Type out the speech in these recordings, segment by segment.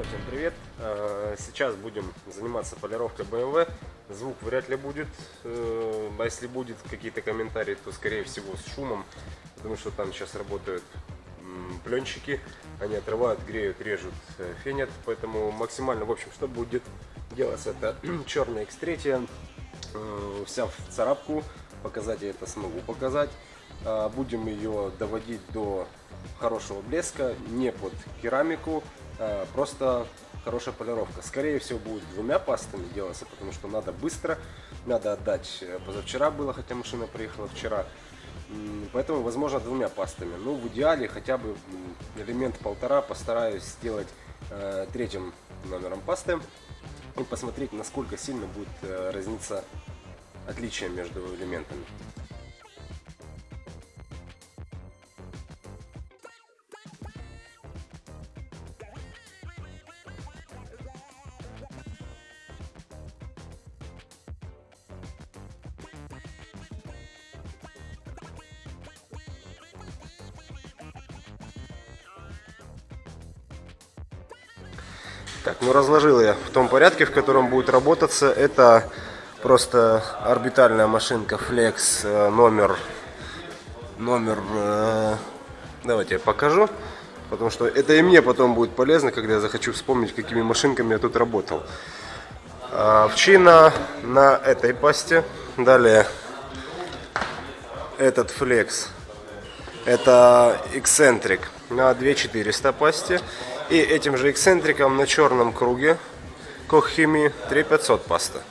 Друзья, всем привет! Э, сейчас будем заниматься полировкой BMW. Звук вряд ли будет, э, а если будет какие-то комментарии, то скорее всего с шумом, потому что там сейчас работают пленщики, они отрывают, греют, режут, э, фенят, поэтому максимально, в общем, что будет делаться, это черная X3, вся в царапку, показать я это смогу показать. Будем ее доводить до хорошего блеска, не под керамику, просто хорошая полировка. Скорее всего будет двумя пастами делаться, потому что надо быстро, надо отдать. Позавчера было, хотя машина приехала вчера. Поэтому, возможно, двумя пастами. Ну, в идеале хотя бы элемент полтора постараюсь сделать э, третьим номером пасты и посмотреть, насколько сильно будет э, разниться отличие между элементами. Так, ну разложил я в том порядке, в котором будет работаться. Это просто орбитальная машинка Flex э, номер, номер, э, давайте я покажу. Потому что это и мне потом будет полезно, когда я захочу вспомнить, какими машинками я тут работал. А, вчина на этой пасте. Далее этот Flex. Это эксцентрик на 2400 пасте. И этим же эксцентриком на черном круге Коххими 3500 паста.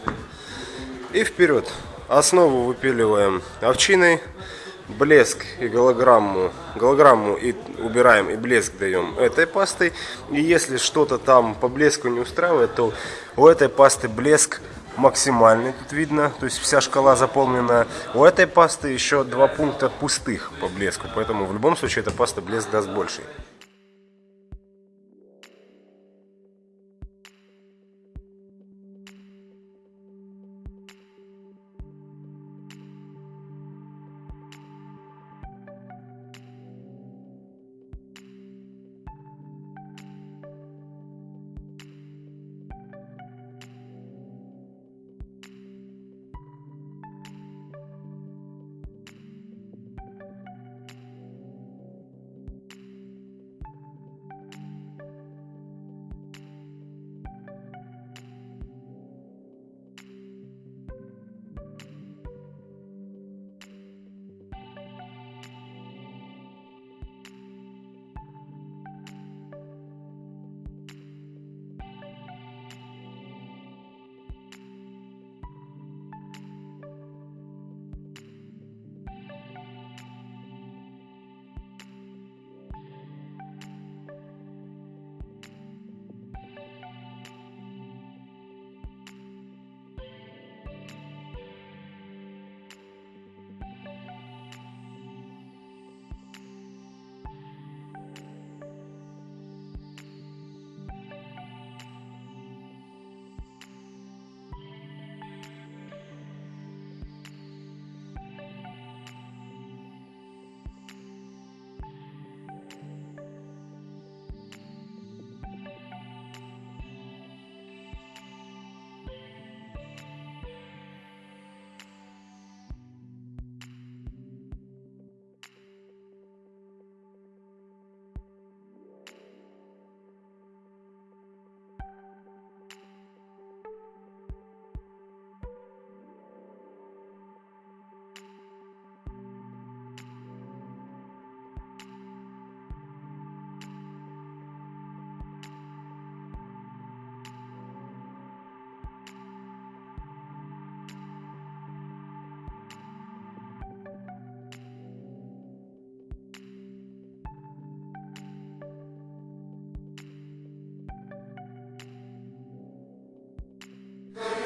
И вперед. Основу выпиливаем овчиной. Блеск и голограмму, голограмму и убираем, и блеск даем этой пастой. И если что-то там по блеску не устраивает, то у этой пасты блеск максимальный, тут видно, то есть вся шкала заполнена. У этой пасты еще два пункта пустых по блеску, поэтому в любом случае эта паста блеск даст больший.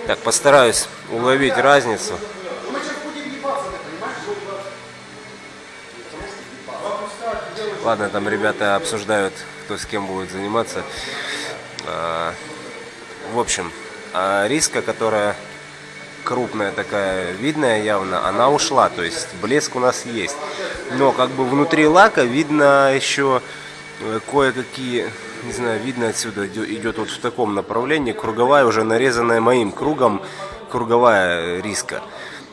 Так, постараюсь уловить разницу. Ладно, там ребята обсуждают, кто с кем будет заниматься. А, в общем, а риска, которая крупная такая, видная явно, она ушла. То есть блеск у нас есть. Но как бы внутри лака видно еще э, кое-какие не знаю, видно отсюда, идет, вот в таком направлении, круговая уже нарезанная моим кругом, круговая риска.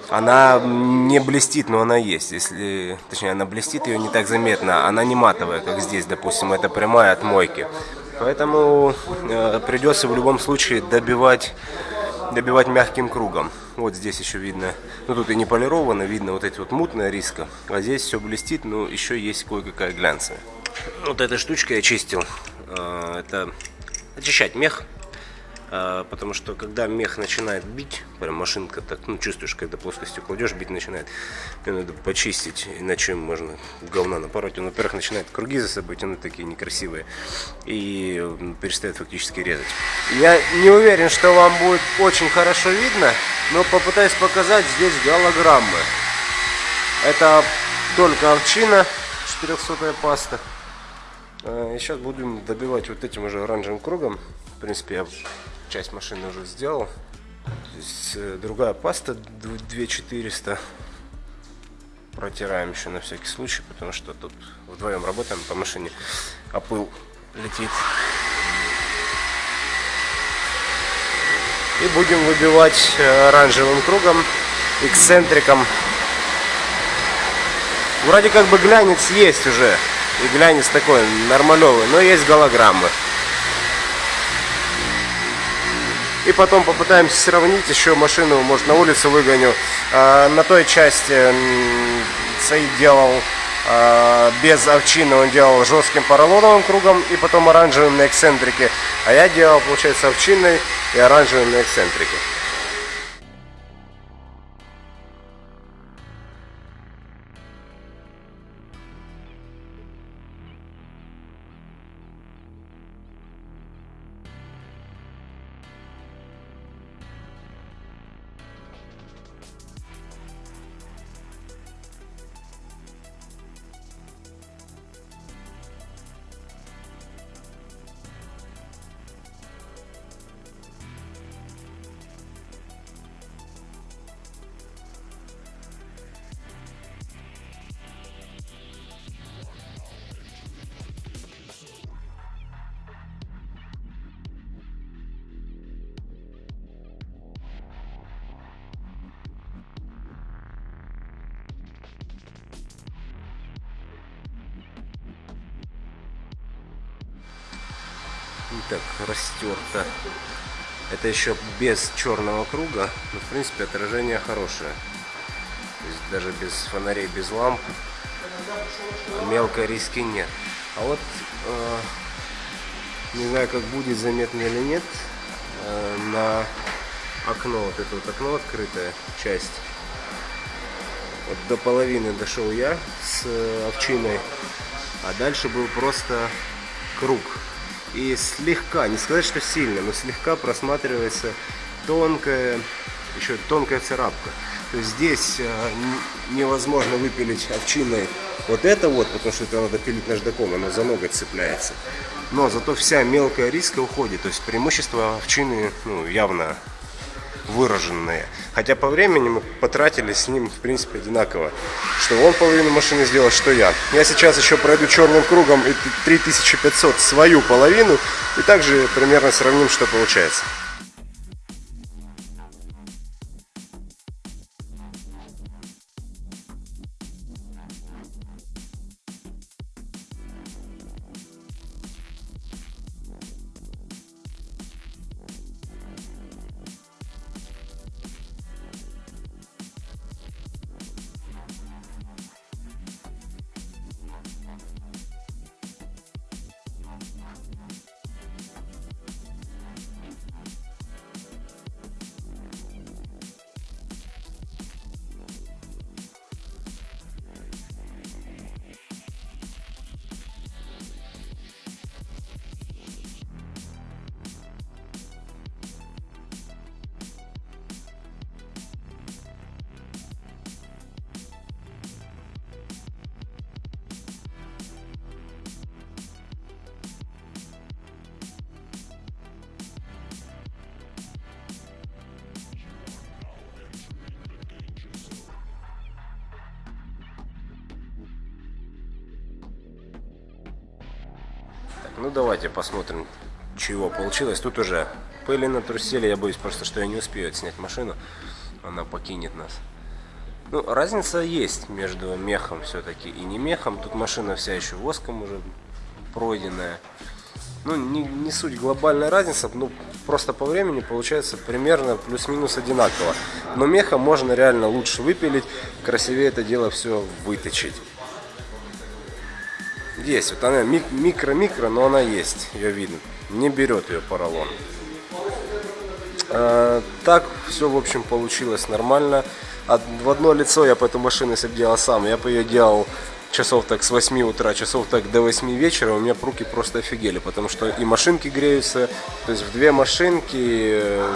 Она не блестит, но она есть. Если, точнее, она блестит, ее не так заметно. Она не матовая, как здесь, допустим, это прямая от мойки. Поэтому э, придется в любом случае добивать, добивать мягким кругом. Вот здесь еще видно, ну тут и не полировано, видно вот эти вот мутная риска. А здесь все блестит, но еще есть кое-какая глянцевая. Вот этой штучкой я чистил. Э, это очищать мех а, потому что когда мех начинает бить, прям машинка так, ну чувствуешь, когда плоскостью кладешь, бить начинает, ее надо почистить, иначе можно говна напороть. Он, во-первых, начинает круги за собой тянуть такие некрасивые и перестает фактически резать. Я не уверен, что вам будет очень хорошо видно, но попытаюсь показать здесь голограммы. Это только овчина, 400 паста. А, и сейчас будем добивать вот этим уже оранжевым кругом. В принципе, я часть машины уже сделал. Здесь э, другая паста 2400. Протираем еще на всякий случай, потому что тут вдвоем работаем по машине, а пыл летит. И будем выбивать э, оранжевым кругом, эксцентриком. Вроде как бы глянец есть уже. И глянец такой нормалевый, но есть голограммы. И потом попытаемся сравнить, еще машину, может, на улицу выгоню. А, на той части Саид делал а, без овчины, он делал жестким поролоновым кругом и потом оранжевым на эксцентрике. А я делал, получается, овчиной и оранжевым на эксцентрике. Так растерто. Это еще без черного круга, но в принципе отражение хорошее. То есть даже без фонарей, без ламп мелкой риски нет. А вот э, не знаю, как будет заметно или нет, э, на окно, вот это вот окно открытая часть. Вот до половины дошел я с э, овчиной, а дальше был просто круг и слегка, не сказать, что сильно, но слегка просматривается тонкая, еще тонкая царапка. То есть здесь э, невозможно выпилить овчиной вот это вот, потому что это надо пилить наждаком, оно за ноготь цепляется. Но зато вся мелкая риска уходит, то есть преимущество овчины ну, явно выраженные. Хотя по времени мы потратили с ним, в принципе, одинаково. Что он половину машины сделал, что я. Я сейчас еще пройду черным кругом и 3500 свою половину. И также примерно сравним, что получается. Ну давайте посмотрим, чего получилось. Тут уже пыли на труселе, я боюсь просто, что я не успею снять машину, она покинет нас. Ну, разница есть между мехом все-таки и не мехом. Тут машина вся еще воском уже пройденная. Ну, не, не суть глобальная разница, ну, просто по времени получается примерно плюс-минус одинаково. Но меха можно реально лучше выпилить, красивее это дело все выточить. Есть, вот она микро-микро, но она есть, ее видно. Не берет ее поролон. А, так все, в общем, получилось нормально. В одно лицо я по эту машину, если делал сам, я бы ее делал часов так с 8 утра, часов так до 8 вечера, у меня руки просто офигели, потому что и машинки греются, то есть в две машинки, э,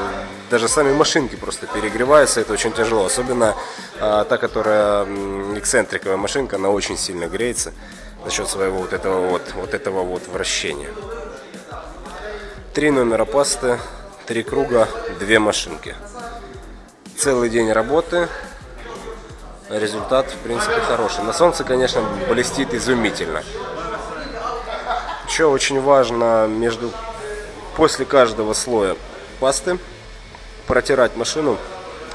даже сами машинки просто перегреваются, это очень тяжело, особенно а, та, которая эксцентриковая машинка, она очень сильно греется за счет своего вот этого вот, вот этого вот вращения. Три номера пасты, три круга, две машинки целый день работы. Результат, в принципе, хороший. На солнце, конечно, блестит изумительно. Еще очень важно между после каждого слоя пасты протирать машину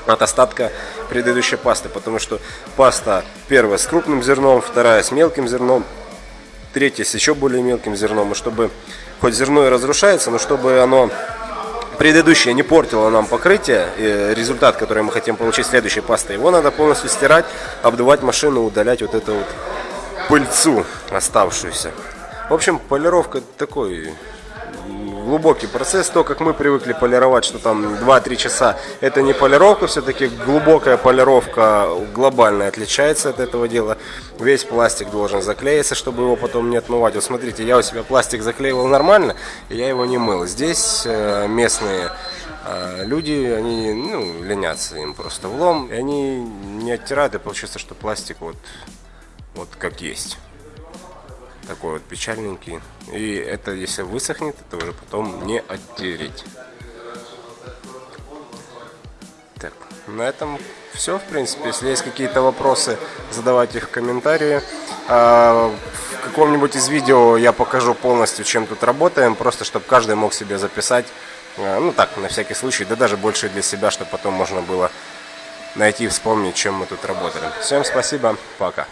от остатка предыдущей пасты, потому что паста первая с крупным зерном, вторая с мелким зерном, третья с еще более мелким зерном, и чтобы хоть зерно и разрушается, но чтобы оно предыдущая не портила нам покрытие, и результат, который мы хотим получить следующей пастой, его надо полностью стирать, обдувать машину, удалять вот эту вот пыльцу оставшуюся. В общем, полировка такой глубокий процесс. То, как мы привыкли полировать, что там 2-3 часа, это не полировка, все-таки глубокая полировка глобально отличается от этого дела. Весь пластик должен заклеиться, чтобы его потом не отмывать. Вот смотрите, я у себя пластик заклеивал нормально, и я его не мыл. Здесь э, местные э, люди, они ну, ленятся им просто влом, и они не оттирают, и получается, что пластик вот, вот как есть такой вот печальненький. И это, если высохнет, это уже потом не оттереть. Так, на этом все, в принципе. Если есть какие-то вопросы, задавайте их в комментарии. А, в каком-нибудь из видео я покажу полностью, чем тут работаем, просто чтобы каждый мог себе записать. А, ну так, на всякий случай, да даже больше для себя, чтобы потом можно было найти и вспомнить, чем мы тут работали. Всем спасибо, пока.